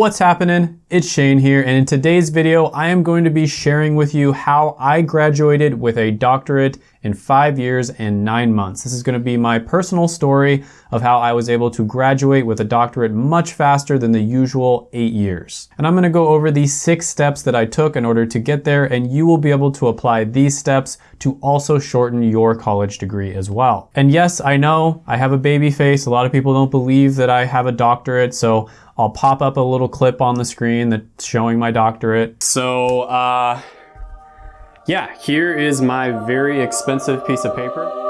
What's happening? It's Shane here, and in today's video, I am going to be sharing with you how I graduated with a doctorate in five years and nine months. This is gonna be my personal story of how I was able to graduate with a doctorate much faster than the usual eight years. And I'm gonna go over the six steps that I took in order to get there, and you will be able to apply these steps to also shorten your college degree as well. And yes, I know I have a baby face. A lot of people don't believe that I have a doctorate, so I'll pop up a little clip on the screen that's showing my doctorate. So, uh, yeah, here is my very expensive piece of paper.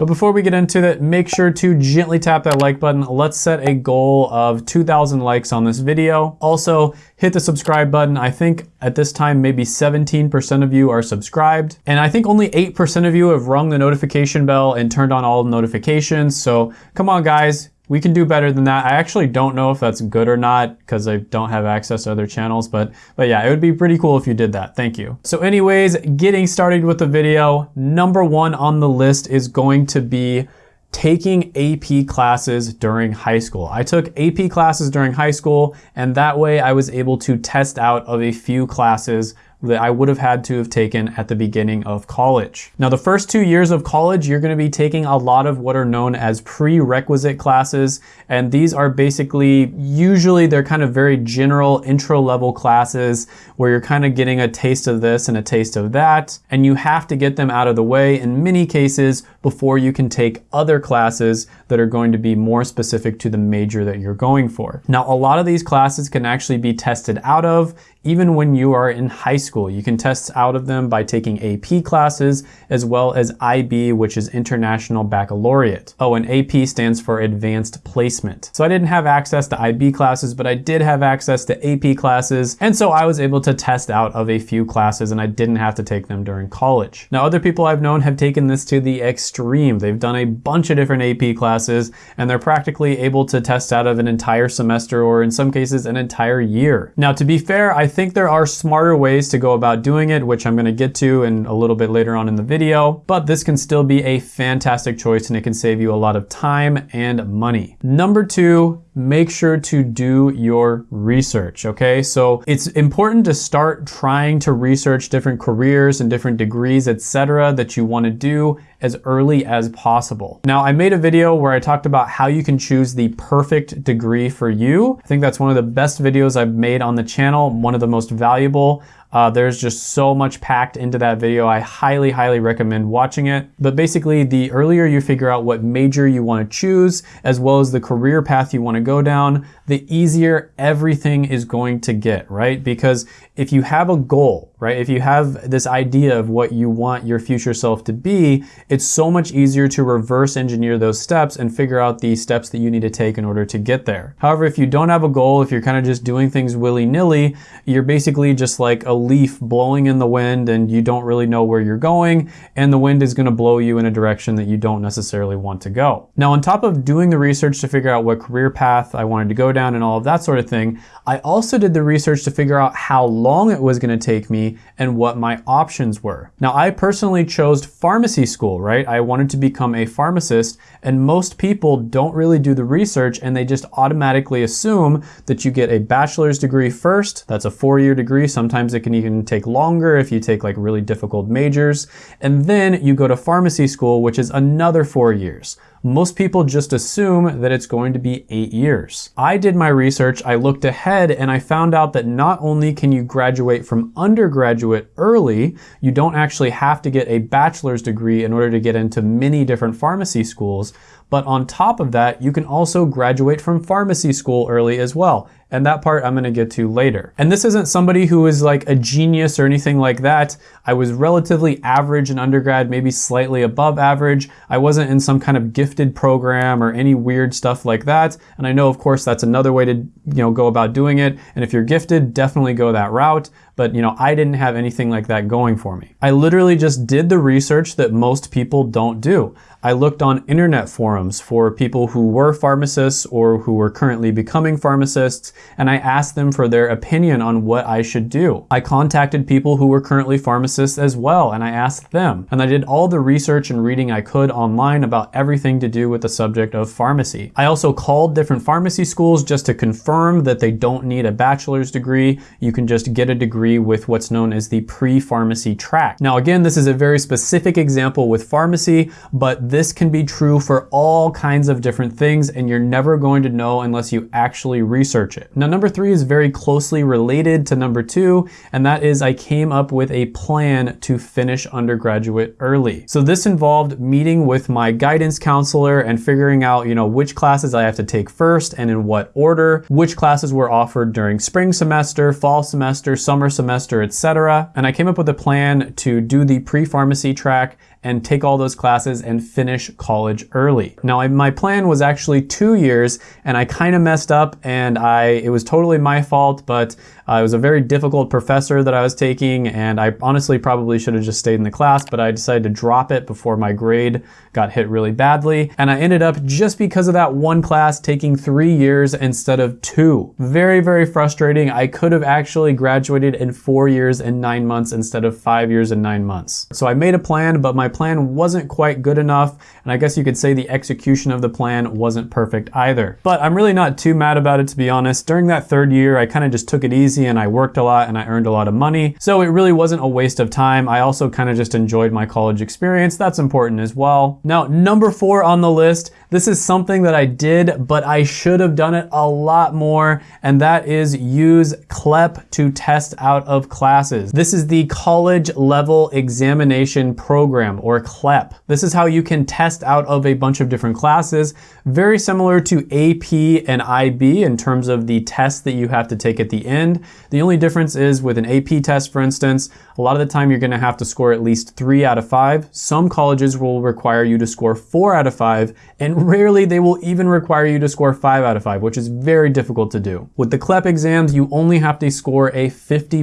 But before we get into that, make sure to gently tap that like button. Let's set a goal of 2,000 likes on this video. Also, hit the subscribe button. I think at this time, maybe 17% of you are subscribed. And I think only 8% of you have rung the notification bell and turned on all notifications. So come on, guys we can do better than that. I actually don't know if that's good or not because I don't have access to other channels, but, but yeah, it would be pretty cool if you did that. Thank you. So anyways, getting started with the video, number one on the list is going to be taking AP classes during high school. I took AP classes during high school and that way I was able to test out of a few classes that I would have had to have taken at the beginning of college. Now the first two years of college, you're gonna be taking a lot of what are known as prerequisite classes. And these are basically, usually they're kind of very general intro level classes where you're kind of getting a taste of this and a taste of that. And you have to get them out of the way in many cases before you can take other classes that are going to be more specific to the major that you're going for. Now, a lot of these classes can actually be tested out of even when you are in high school. You can test out of them by taking AP classes as well as IB, which is International Baccalaureate. Oh, and AP stands for Advanced Placement. So I didn't have access to IB classes, but I did have access to AP classes. And so I was able to test out of a few classes and I didn't have to take them during college. Now, other people I've known have taken this to the extreme. They've done a bunch of different AP classes and they're practically able to test out of an entire semester or in some cases an entire year. Now, to be fair, I think there are smarter ways to go about doing it, which I'm gonna get to in a little bit later on in the video, but this can still be a fantastic choice and it can save you a lot of time and money. Number two, make sure to do your research, okay? So it's important to start trying to research different careers and different degrees, etc., that you wanna do as early as possible. Now, I made a video where I talked about how you can choose the perfect degree for you. I think that's one of the best videos I've made on the channel, one of the most valuable. Uh, there's just so much packed into that video. I highly, highly recommend watching it. But basically, the earlier you figure out what major you want to choose, as well as the career path you want to go down, the easier everything is going to get, right? Because if you have a goal, right? If you have this idea of what you want your future self to be, it's so much easier to reverse engineer those steps and figure out the steps that you need to take in order to get there. However, if you don't have a goal, if you're kind of just doing things willy-nilly, you're basically just like a leaf blowing in the wind and you don't really know where you're going and the wind is going to blow you in a direction that you don't necessarily want to go. Now, on top of doing the research to figure out what career path I wanted to go down and all of that sort of thing, I also did the research to figure out how long it was going to take me and what my options were. Now, I personally chose pharmacy school, right? I wanted to become a pharmacist, and most people don't really do the research and they just automatically assume that you get a bachelor's degree first. That's a four year degree. Sometimes it can even take longer if you take like really difficult majors. And then you go to pharmacy school, which is another four years most people just assume that it's going to be eight years. I did my research, I looked ahead, and I found out that not only can you graduate from undergraduate early, you don't actually have to get a bachelor's degree in order to get into many different pharmacy schools, but on top of that, you can also graduate from pharmacy school early as well. And that part I'm gonna get to later. And this isn't somebody who is like a genius or anything like that. I was relatively average in undergrad, maybe slightly above average. I wasn't in some kind of gifted program or any weird stuff like that. And I know, of course, that's another way to you know go about doing it. And if you're gifted, definitely go that route. But you know, I didn't have anything like that going for me. I literally just did the research that most people don't do. I looked on internet forums for people who were pharmacists or who were currently becoming pharmacists, and I asked them for their opinion on what I should do. I contacted people who were currently pharmacists as well, and I asked them. And I did all the research and reading I could online about everything to do with the subject of pharmacy. I also called different pharmacy schools just to confirm that they don't need a bachelor's degree. You can just get a degree with what's known as the pre-pharmacy track. Now again, this is a very specific example with pharmacy, but this can be true for all kinds of different things and you're never going to know unless you actually research it. Now number three is very closely related to number two, and that is I came up with a plan to finish undergraduate early. So this involved meeting with my guidance counselor and figuring out, you know, which classes I have to take first and in what order, which classes were offered during spring semester, fall semester, summer semester, etc. And I came up with a plan to do the pre-pharmacy track and take all those classes and finish college early. Now, I, my plan was actually two years and I kind of messed up and I, it was totally my fault, but uh, it was a very difficult professor that I was taking, and I honestly probably should have just stayed in the class, but I decided to drop it before my grade got hit really badly. And I ended up, just because of that one class, taking three years instead of two. Very, very frustrating. I could have actually graduated in four years and nine months instead of five years and nine months. So I made a plan, but my plan wasn't quite good enough, and I guess you could say the execution of the plan wasn't perfect either. But I'm really not too mad about it, to be honest. During that third year, I kind of just took it easy and I worked a lot and I earned a lot of money. So it really wasn't a waste of time. I also kind of just enjoyed my college experience. That's important as well. Now, number four on the list, this is something that I did, but I should have done it a lot more, and that is use CLEP to test out of classes. This is the College Level Examination Program, or CLEP. This is how you can test out of a bunch of different classes, very similar to AP and IB in terms of the test that you have to take at the end. The only difference is with an AP test, for instance, a lot of the time you're gonna have to score at least three out of five. Some colleges will require you to score four out of five, and rarely they will even require you to score five out of five, which is very difficult to do. With the CLEP exams, you only have to score a 50%.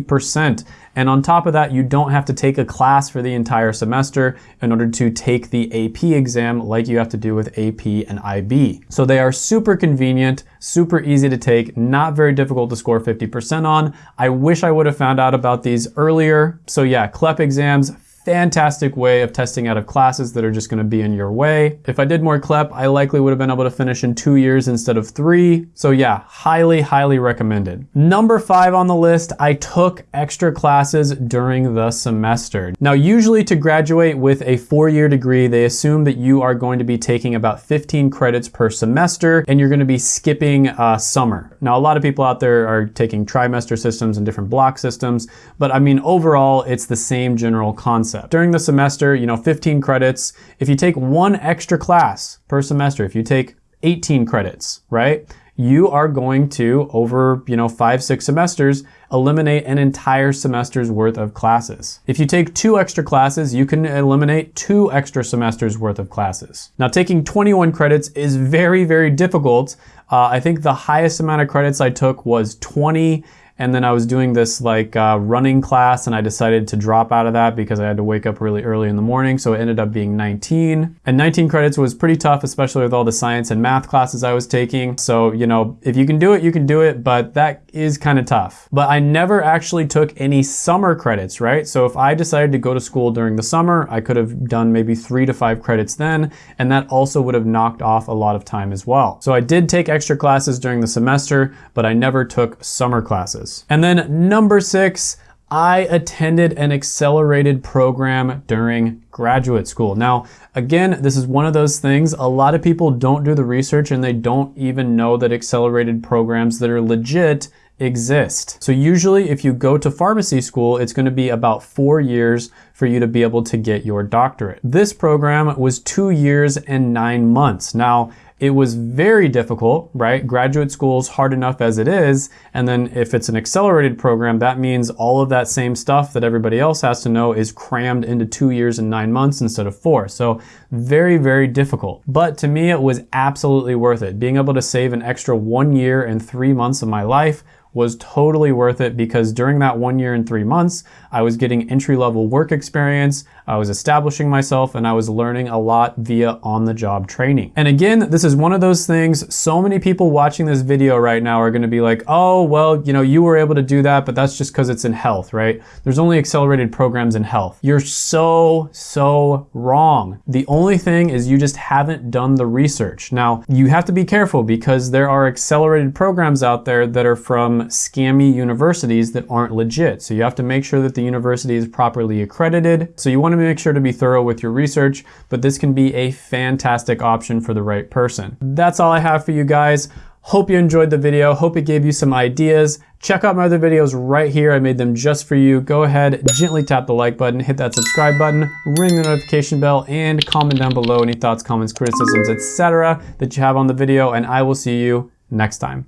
And on top of that, you don't have to take a class for the entire semester in order to take the AP exam like you have to do with AP and IB. So they are super convenient, super easy to take, not very difficult to score 50% on. I wish I would have found out about these earlier. So yeah, CLEP exams, fantastic way of testing out of classes that are just gonna be in your way. If I did more CLEP, I likely would have been able to finish in two years instead of three. So yeah, highly, highly recommended. Number five on the list, I took extra classes during the semester. Now, usually to graduate with a four-year degree, they assume that you are going to be taking about 15 credits per semester and you're gonna be skipping uh, summer. Now, a lot of people out there are taking trimester systems and different block systems, but I mean, overall, it's the same general concept concept. During the semester, you know, 15 credits, if you take one extra class per semester, if you take 18 credits, right? You are going to, over, you know, five, six semesters, eliminate an entire semester's worth of classes. If you take two extra classes, you can eliminate two extra semesters worth of classes. Now, taking 21 credits is very, very difficult. Uh, I think the highest amount of credits I took was 20 and then I was doing this like uh, running class and I decided to drop out of that because I had to wake up really early in the morning. So it ended up being 19. And 19 credits was pretty tough, especially with all the science and math classes I was taking. So, you know, if you can do it, you can do it, but that is kind of tough. But I never actually took any summer credits, right? So if I decided to go to school during the summer, I could have done maybe three to five credits then, and that also would have knocked off a lot of time as well. So I did take extra classes during the semester, but I never took summer classes classes. And then number six, I attended an accelerated program during graduate school. Now, again, this is one of those things, a lot of people don't do the research and they don't even know that accelerated programs that are legit exist. So usually if you go to pharmacy school, it's gonna be about four years for you to be able to get your doctorate. This program was two years and nine months. Now, it was very difficult, right? Graduate school is hard enough as it is. And then if it's an accelerated program, that means all of that same stuff that everybody else has to know is crammed into two years and nine months instead of four. So very, very difficult. But to me, it was absolutely worth it. Being able to save an extra one year and three months of my life was totally worth it because during that one year and three months, I was getting entry level work experience, I was establishing myself, and I was learning a lot via on the job training. And again, this is one of those things, so many people watching this video right now are gonna be like, oh, well, you know, you were able to do that, but that's just because it's in health, right? There's only accelerated programs in health. You're so, so wrong. The only thing is you just haven't done the research. Now, you have to be careful because there are accelerated programs out there that are from scammy universities that aren't legit. So you have to make sure that the university is properly accredited. So you want to make sure to be thorough with your research, but this can be a fantastic option for the right person. That's all I have for you guys. Hope you enjoyed the video. Hope it gave you some ideas. Check out my other videos right here. I made them just for you. Go ahead, gently tap the like button, hit that subscribe button, ring the notification bell, and comment down below any thoughts, comments, criticisms, etc. that you have on the video, and I will see you next time.